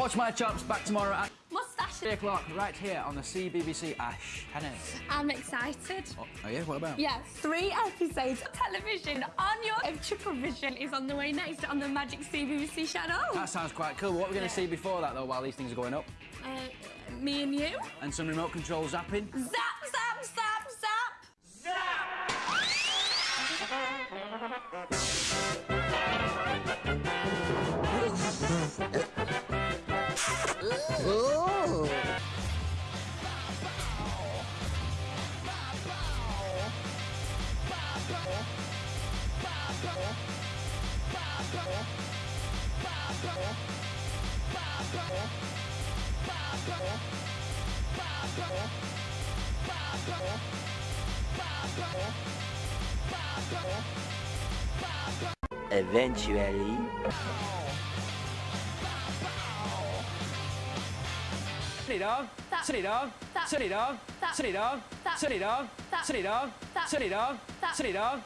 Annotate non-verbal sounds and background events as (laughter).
Watch my chops back tomorrow at Mustache. 3 o'clock, right here on the CBBC Ash channel. I'm excited. Oh, oh yeah, what about? Yeah, three episodes of television on your if Triple Vision is on the way next on the Magic CBBC channel. That sounds quite cool. What are we going to see before that, though, while these things are going up? Uh, me and you. And some remote control zapping? Zap, zap, zap, zap. Eventually. (laughs) Eventually... 스리랑 스리랑 스리랑 스리랑 스리랑 스리랑 스리랑 스리랑